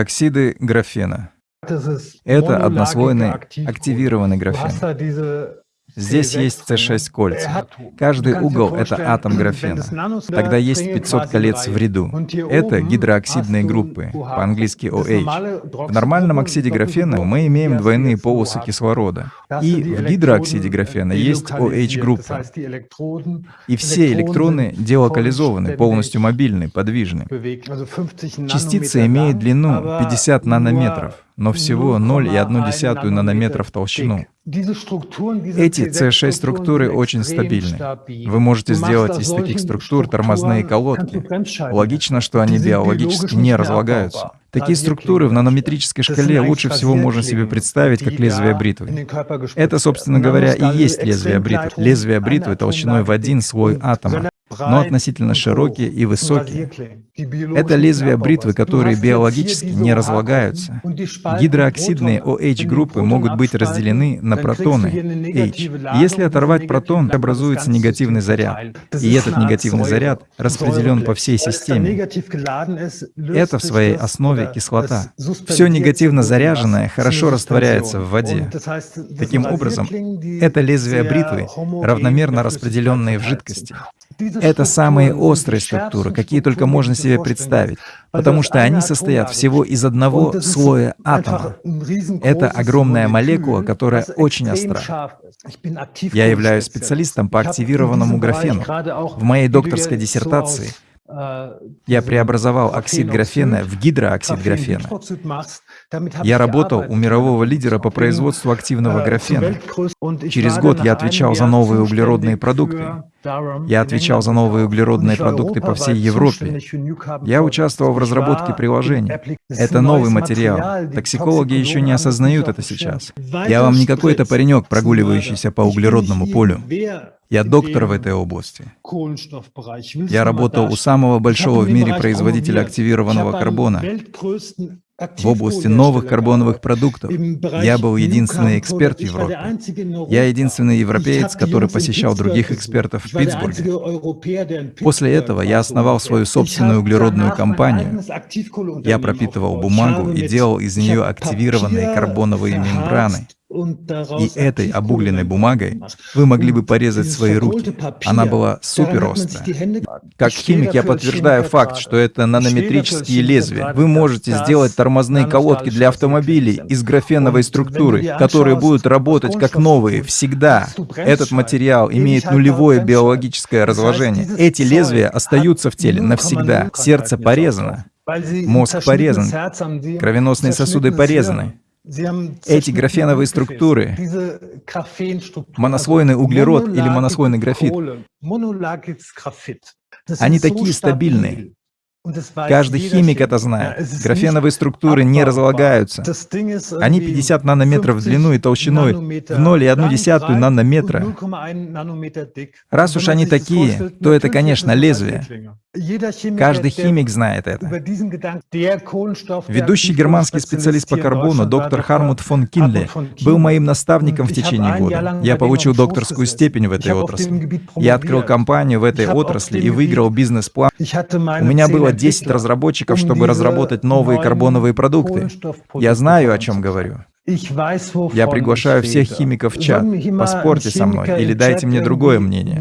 Оксиды графена. Это однослойный активированный графен. Здесь есть C6 кольца. Каждый угол — это атом графена. Тогда есть 500 колец в ряду. Это гидрооксидные группы, по-английски OH. В нормальном оксиде графена мы имеем двойные полосы кислорода. И в гидрооксиде графена есть OH-группа. И все электроны делокализованы, полностью мобильны, подвижны. Частица имеет длину 50 нанометров но всего 0,1 нанометра в толщину. Эти C6 структуры очень стабильны. Вы можете сделать из таких структур тормозные колодки. Логично, что они биологически не разлагаются. Такие структуры в нанометрической шкале лучше всего можно себе представить как лезвие бритвы. Это, собственно говоря, и есть лезвие бритвы. Лезвие бритвы толщиной в один слой атома но относительно широкие и высокие. Это лезвия бритвы, которые биологически не разлагаются. Гидрооксидные OH-группы могут быть разделены на протоны H. Если оторвать протон, образуется негативный заряд. И этот негативный заряд распределен по всей системе. Это в своей основе кислота. Все негативно заряженное хорошо растворяется в воде. Таким образом, это лезвие бритвы, равномерно распределенные в жидкости. Это самые острые структуры, какие только можно себе представить, потому что они состоят всего из одного слоя атома. Это огромная молекула, которая очень остра. Я являюсь специалистом по активированному графену. В моей докторской диссертации я преобразовал оксид графена в гидрооксид графена. Я работал у мирового лидера по производству активного графена. Через год я отвечал за новые углеродные продукты. Я отвечал за новые углеродные продукты по всей Европе. Я участвовал в разработке приложений. Это новый материал. Токсикологи еще не осознают это сейчас. Я вам не какой-то паренек, прогуливающийся по углеродному полю. Я доктор в этой области. Я работал у самого большого в мире производителя активированного карбона в области новых карбоновых продуктов. Я был единственный эксперт в Европе. Я единственный европеец, который посещал других экспертов в Питтсбурге. После этого я основал свою собственную углеродную компанию. Я пропитывал бумагу и делал из нее активированные карбоновые мембраны. И этой обугленной бумагой вы могли бы порезать свои руки. Она была супер острая. Как химик я подтверждаю факт, что это нанометрические лезвия. Вы можете сделать тормозные колодки для автомобилей из графеновой структуры, которые будут работать как новые всегда. Этот материал имеет нулевое биологическое разложение. Эти лезвия остаются в теле навсегда. Сердце порезано, мозг порезан, кровеносные сосуды порезаны. Эти графеновые структуры, монослойный углерод или монослойный графит, они такие стабильные. Каждый химик это знает. Графеновые структуры не разлагаются. Они 50 нанометров в длину и толщиной в 0,1 нанометра. Раз уж они такие, то это, конечно, лезвие. Каждый химик знает это. Ведущий германский специалист по карбону, доктор Хармут фон Кинле, был моим наставником в течение года. Я получил докторскую степень в этой отрасли. Я открыл компанию в этой отрасли и выиграл бизнес-план. У меня было 10 разработчиков, чтобы разработать новые карбоновые продукты. Я знаю, о чем говорю. Я приглашаю всех химиков в чат. Поспорьте со мной или дайте мне другое мнение.